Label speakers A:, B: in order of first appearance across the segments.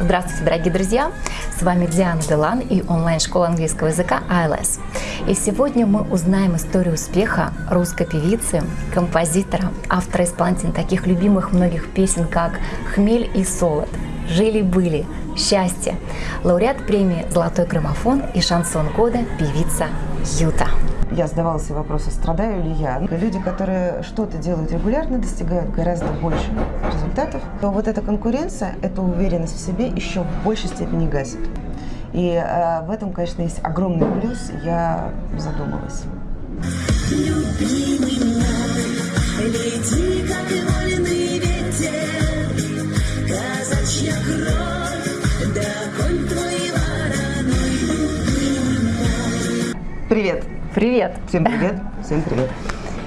A: Здравствуйте, дорогие друзья! С вами Диана Делан и онлайн-школа английского языка ILS. И сегодня мы узнаем историю успеха русской певицы, композитора, автора исполнителя таких любимых многих песен, как «Хмель и солод», «Жили-были», «Счастье», лауреат премии «Золотой граммофон» и «Шансон года» певица Юта
B: я задавала себе вопросы, страдаю ли я. Люди, которые что-то делают регулярно, достигают гораздо больше результатов, то вот эта конкуренция, эта уверенность в себе еще в большей степени гасит. И э, в этом, конечно, есть огромный плюс, я задумалась. Любимый мой, лети, как и вольный ветер, казачья кровь, да конь твой вороной, Привет!
A: Привет!
B: Всем привет! Всем привет!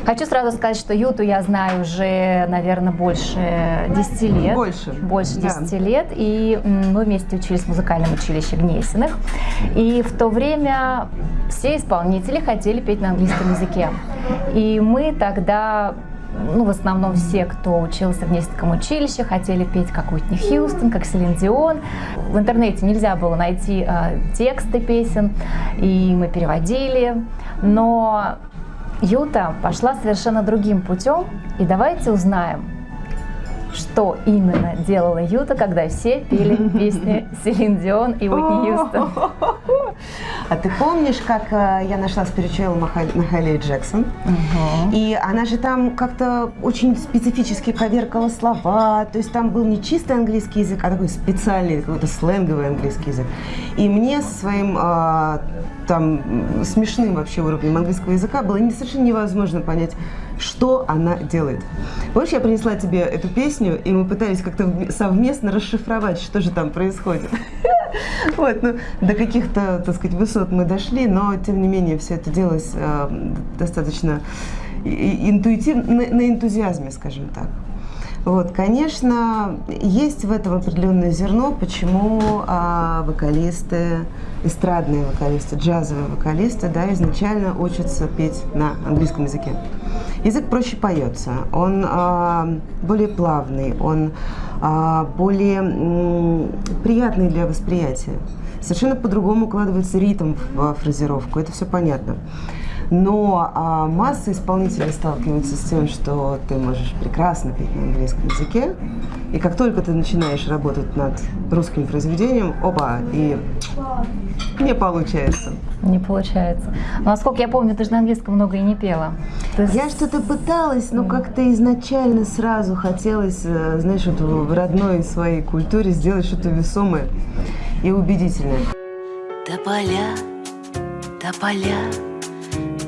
A: Хочу сразу сказать, что Юту я знаю уже, наверное, больше 10 лет.
B: Больше.
A: Больше 10 да. лет. И мы вместе учились в музыкальном училище Гнесиных. И в то время все исполнители хотели петь на английском языке. И мы тогда ну, в основном все, кто учился в Несетском училище, хотели петь как Уитни Хьюстон, как Селин Дион. В интернете нельзя было найти э, тексты песен, и мы переводили. Но Юта пошла совершенно другим путем, и давайте узнаем, что именно делала Юта, когда все пели песни Селин Дион и Уитни Хьюстон.
B: А ты помнишь, как э, я нашла спиричуэл Махали Джексон? И она же там как-то очень специфически коверкала слова, то есть там был не чистый английский язык, а такой специальный, какой-то сленговый английский язык. И мне со своим а, там смешным вообще уровнем английского языка было совершенно невозможно понять, что она делает. Помнишь, я принесла тебе эту песню, и мы пытались как-то совместно расшифровать, что же там происходит. Вот, ну, до каких-то, так сказать, высот мы дошли, но, тем не менее, все это делалось э, достаточно интуитивно, на, на энтузиазме, скажем так. Вот, конечно, есть в этом определенное зерно, почему а, вокалисты, эстрадные вокалисты, джазовые вокалисты, да, изначально учатся петь на английском языке. Язык проще поется, он а, более плавный, он а, более м, приятный для восприятия. Совершенно по-другому укладывается ритм в фразировку, это все понятно. Но а, масса исполнителей сталкиваются с тем, что ты можешь прекрасно петь на английском языке, и как только ты начинаешь работать над русским произведением, опа, и не получается.
A: Не получается. Но, насколько я помню, ты же на английском много и не пела.
B: Ты... Я что-то пыталась, но как-то изначально сразу хотелось, э, знаешь, вот в родной своей культуре сделать что-то весомое и убедительное. Тополя, тополя,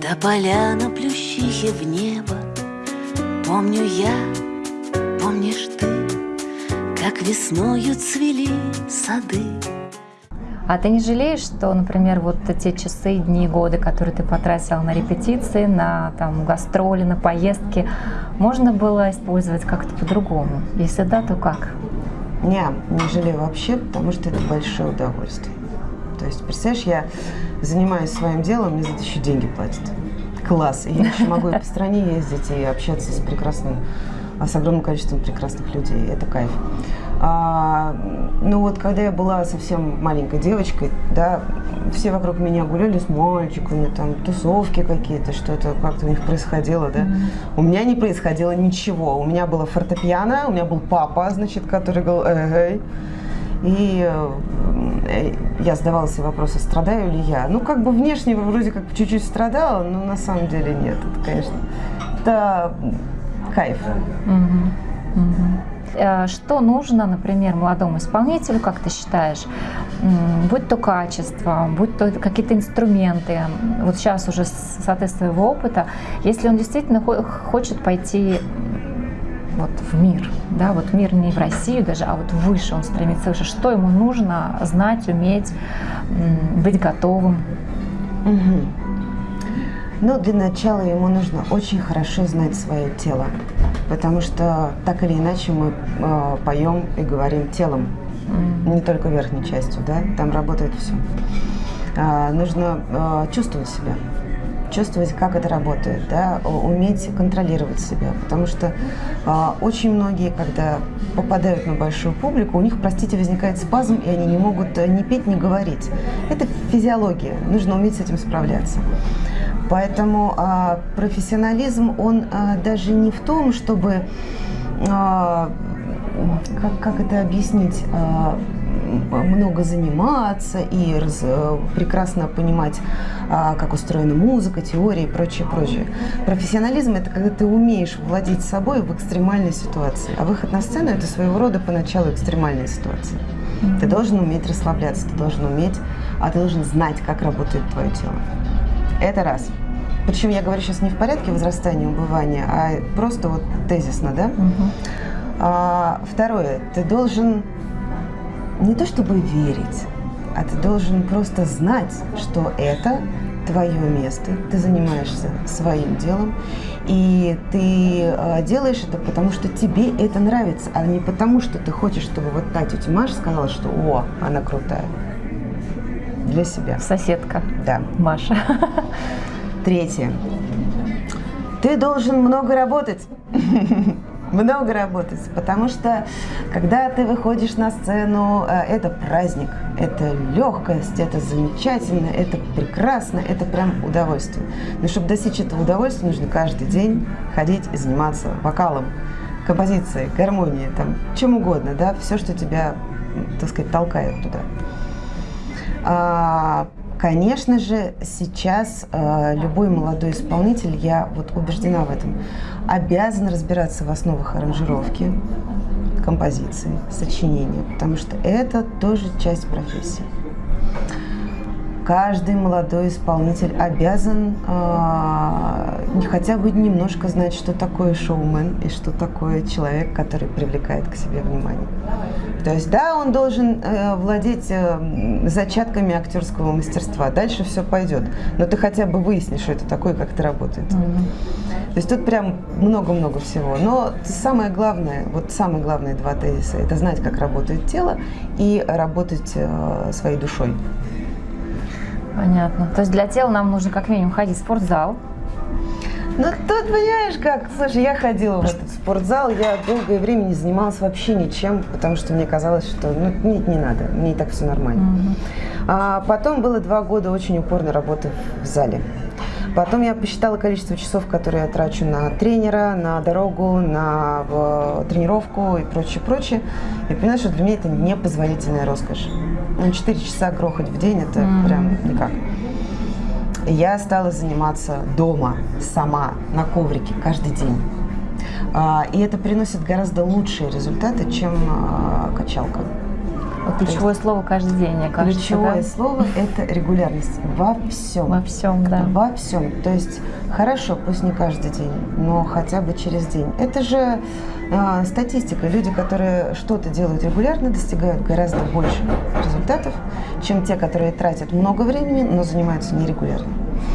B: до поляна плющихи в небо Помню я, помнишь ты Как весною цвели сады
A: а ты не жалеешь, что, например, вот те часы, дни, годы, которые ты потратила на репетиции, на там, гастроли, на поездки, можно было использовать как-то по-другому? Если да, то как?
B: Не, не жалею вообще, потому что это большое удовольствие. То есть, представляешь, я занимаюсь своим делом, мне за это еще деньги платят. Класс. И я еще могу и по стране ездить, и общаться с прекрасным, а, с огромным количеством прекрасных людей. Это кайф. А, ну вот, когда я была совсем маленькой девочкой, да, все вокруг меня гуляли с мальчиками, там, тусовки какие-то, что-то как-то у них происходило, да. Mm-hmm. У меня не происходило ничего. У меня было фортепиано, у меня был папа, значит, который говорил, эй, и э, я задавала себе вопросы, страдаю ли я. Ну, как бы внешне вроде как чуть-чуть страдала, но на самом деле нет. Это, конечно, это кайф.
A: Э, что нужно, например, молодому исполнителю, как ты считаешь, будь то качество, будь то какие-то инструменты, вот сейчас уже соответственно своего опыта, если он действительно хочет пойти вот в мир, да, вот мир не в Россию даже, а вот выше он стремится выше. Что ему нужно знать, уметь, быть готовым?
B: Угу. Ну, для начала ему нужно очень хорошо знать свое тело, потому что так или иначе мы э, поем и говорим телом, mm. не только верхней частью, да, там работает все. Э, нужно э, чувствовать себя, чувствовать, как это работает, да, уметь контролировать себя. Потому что а, очень многие, когда попадают на большую публику, у них, простите, возникает спазм, и они не могут э, ни петь, ни говорить. Это физиология, нужно уметь с этим справляться. Поэтому а, профессионализм, он а, даже не в том, чтобы, а, как, как это объяснить, а, много заниматься и раз, э, прекрасно понимать, а, как устроена музыка, теория и прочее, прочее. Профессионализм – это когда ты умеешь владеть собой в экстремальной ситуации. А выход на сцену – это своего рода поначалу экстремальная ситуация. Ты должен уметь расслабляться, ты должен уметь, а ты должен знать, как работает твое тело. Это раз. Причем я говорю сейчас не в порядке возрастания, убывания, а просто вот тезисно, да? Угу. А, второе, ты должен не то чтобы верить, а ты должен просто знать, что это твое место, ты занимаешься своим делом, и ты э, делаешь это потому, что тебе это нравится, а не потому, что ты хочешь, чтобы вот та тетя Маша сказала, что «О, она крутая». Для себя.
A: Соседка.
B: Да.
A: Маша.
B: Третье. Ты должен много работать. много работать, потому что когда ты выходишь на сцену, э, это праздник, это легкость, это замечательно, это прекрасно, это прям удовольствие. Но чтобы достичь этого удовольствия, нужно каждый день ходить и заниматься вокалом, композицией, гармонией, там, чем угодно, да, все, что тебя, так сказать, толкает туда. Конечно же, сейчас э, любой молодой исполнитель, я вот убеждена в этом, обязан разбираться в основах аранжировки, композиции, сочинения, потому что это тоже часть профессии. Каждый молодой исполнитель обязан э, хотя бы немножко знать, что такое шоумен и что такое человек, который привлекает к себе внимание. То есть, да, он должен э, владеть э, зачатками актерского мастерства. Дальше все пойдет. Но ты хотя бы выяснишь, что это такое, как это работает. То есть тут прям много-много всего. Но самое главное, вот самые главные два тезиса, это знать, как работает тело и работать э, своей душой.
A: Понятно. То есть для тела нам нужно как минимум ходить в спортзал,
B: ну, тут, понимаешь, как, слушай, я ходила в этот спортзал, я долгое время не занималась вообще ничем, потому что мне казалось, что, ну, нет, не надо, мне и так все нормально. Угу. А потом было два года очень упорной работы в зале. Потом я посчитала количество часов, которые я трачу на тренера, на дорогу, на тренировку и прочее, прочее. И поняла, что для меня это непозволительная роскошь. Ну, 4 часа грохать в день – это mm-hmm. прям никак я стала заниматься дома, сама, на коврике, каждый день. А, и это приносит гораздо лучшие результаты, чем а, качалка.
A: Ключевое слово каждый день, мне кажется.
B: Ключевое да? слово – это регулярность во всем.
A: Во всем, да.
B: Во всем. То есть хорошо, пусть не каждый день, но хотя бы через день. Это же э, статистика. Люди, которые что-то делают регулярно, достигают гораздо больше результатов, чем те, которые тратят много времени, но занимаются нерегулярно.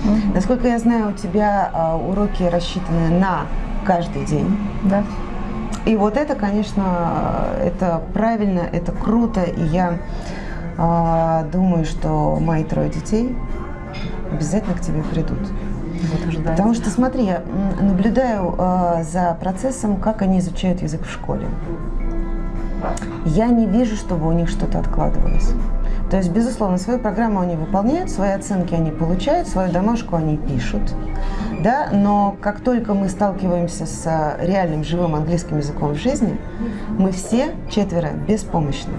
B: Угу. Насколько я знаю, у тебя э, уроки рассчитаны на каждый день.
A: Да.
B: И вот это, конечно, это правильно, это круто, и я э, думаю, что мои трое детей обязательно к тебе придут. Вот Потому что, смотри, я наблюдаю э, за процессом, как они изучают язык в школе. Я не вижу, чтобы у них что-то откладывалось. То есть, безусловно, свою программу они выполняют, свои оценки они получают, свою домашку они пишут. Да? Но как только мы сталкиваемся с реальным живым английским языком в жизни, мы все четверо беспомощны.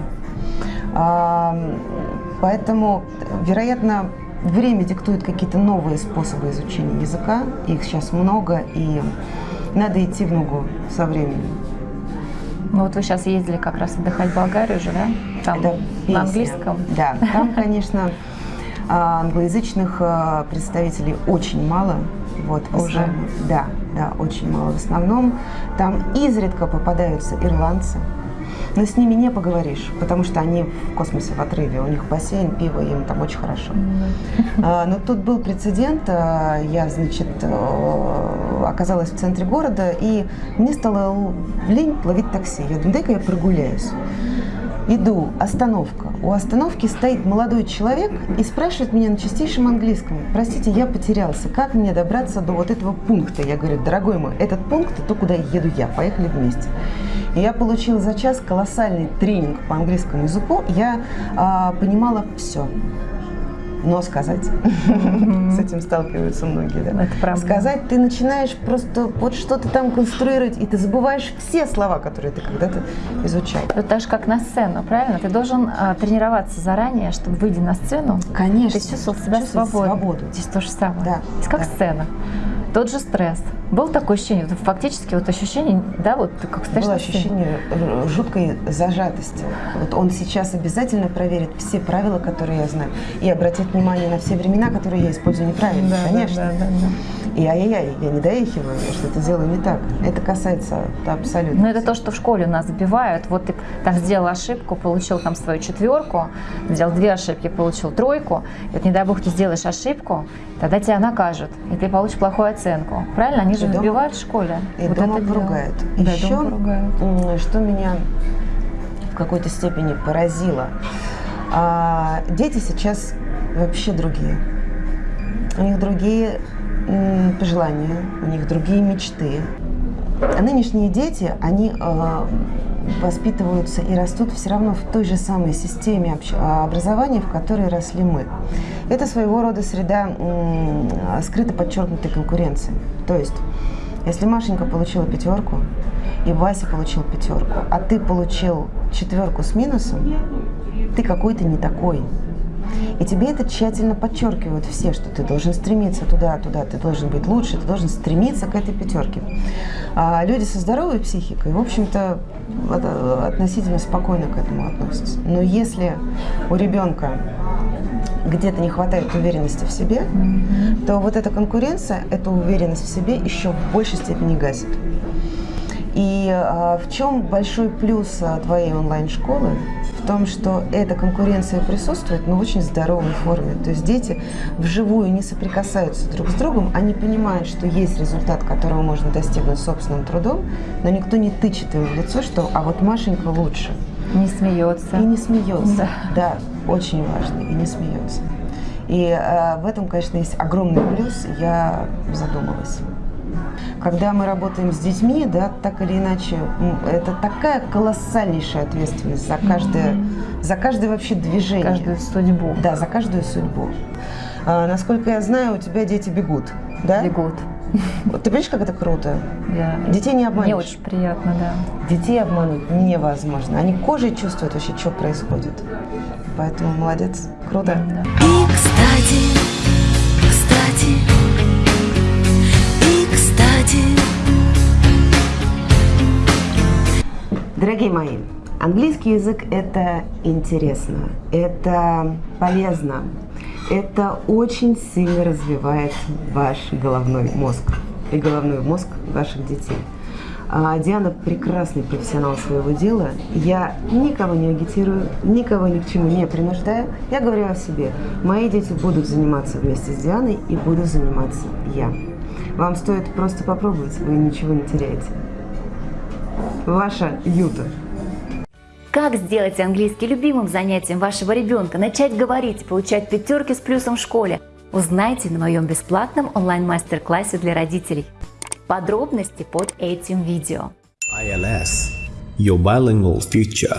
B: Поэтому, вероятно, время диктует какие-то новые способы изучения языка. Их сейчас много, и надо идти в ногу со временем.
A: Ну вот вы сейчас ездили как раз отдыхать в Болгарию же, да? Там Это на английском?
B: Да, там, конечно, а, англоязычных а, представителей очень мало. Вот,
A: Уже?
B: Да, да, очень мало. В основном там изредка попадаются ирландцы, но с ними не поговоришь, потому что они в космосе в отрыве, у них бассейн, пиво, им там очень хорошо. Mm-hmm. Но тут был прецедент, а, я, значит, э, оказалась в центре города, и мне стало лень ловить такси. Я думаю, дай-ка я прогуляюсь. Иду, остановка. У остановки стоит молодой человек и спрашивает меня на чистейшем английском. Простите, я потерялся. Как мне добраться до вот этого пункта? Я говорю, дорогой мой, этот пункт – то, куда еду я. Поехали вместе. И я получила за час колоссальный тренинг по английскому языку. Я а, понимала все но сказать. С этим сталкиваются многие, да.
A: Это правда.
B: Сказать ты начинаешь просто вот что-то там конструировать, и ты забываешь все слова, которые ты когда-то изучал.
A: Это так же, как на сцену, правильно? Ты должен а, тренироваться заранее, чтобы, выйдя на сцену,
B: Конечно.
A: ты чувствовал себя свободно.
B: свободу.
A: Здесь то же самое.
B: Да,
A: Здесь как
B: да.
A: сцена. Тот же стресс. Было такое ощущение, фактически вот ощущение, да, вот как стоишь
B: Было ощущение жуткой зажатости. Вот он сейчас обязательно проверит все правила, которые я знаю, и обратит внимание на все времена, которые я использую неправильно.
A: Да, да,
B: Конечно.
A: да, да, да.
B: И ай-яй-яй, я не доехиваю, я что-то делаю не так. Это касается да, абсолютно.
A: Ну, это то, что в школе у нас забивают. Вот ты там сделал ошибку, получил там свою четверку, сделал две ошибки, получил тройку. И вот не дай бог ты сделаешь ошибку, тогда тебя накажут, и ты получишь плохую оценку. Правильно? Они же
B: дома-
A: вбивают в школе.
B: И
A: Вот
B: дома поругают.
A: Да,
B: Еще,
A: дома поругают.
B: что меня в какой-то степени поразило, а, дети сейчас вообще другие. У них другие пожелания, у них другие мечты. А нынешние дети, они э, воспитываются и растут все равно в той же самой системе а, образования, в которой росли мы. Это своего рода среда м, скрыто подчеркнутой конкуренции. То есть, если Машенька получила пятерку, и Вася получил пятерку, а ты получил четверку с минусом, ты какой-то не такой. И тебе это тщательно подчеркивают все, что ты должен стремиться туда, туда, ты должен быть лучше, ты должен стремиться к этой пятерке. А люди со здоровой психикой, в общем-то, от- относительно спокойно к этому относятся. Но если у ребенка где-то не хватает уверенности в себе, то вот эта конкуренция, эту уверенность в себе еще в большей степени гасит. И а, в чем большой плюс а, твоей онлайн-школы? В том, что эта конкуренция присутствует, но в очень здоровой форме. То есть дети вживую не соприкасаются друг с другом, они понимают, что есть результат, которого можно достигнуть собственным трудом, но никто не тычет им в лицо, что «а вот Машенька лучше».
A: Не смеется.
B: И не смеется.
A: Да.
B: Да, очень важно, и не смеется. И э, в этом, конечно, есть огромный плюс, я задумалась. Когда мы работаем с детьми, да, так или иначе, это такая колоссальнейшая ответственность за каждое, за каждое вообще движение.
A: Каждую судьбу.
B: Да, за каждую судьбу. А, насколько я знаю, у тебя дети бегут, да?
A: Бегут.
B: Вот Ты понимаешь, как это круто?
A: Да.
B: Детей не обманешь.
A: Мне очень приятно, да.
B: Детей обмануть невозможно. Они кожей чувствуют вообще, что происходит. Поэтому молодец, круто.
A: Да.
C: И кстати, кстати, и кстати,
B: Дорогие мои, английский язык – это интересно, это полезно, это очень сильно развивает ваш головной мозг и головной мозг ваших детей. А Диана прекрасный профессионал своего дела. Я никого не агитирую, никого ни к чему не принуждаю. Я говорю о себе. Мои дети будут заниматься вместе с Дианой и буду заниматься я. Вам стоит просто попробовать, вы ничего не теряете. Ваша Юта.
D: Как сделать английский любимым занятием вашего ребенка, начать говорить, получать пятерки с плюсом в школе? Узнайте на моем бесплатном онлайн-мастер-классе для родителей. Подробности под этим видео.
E: ILS, your bilingual future.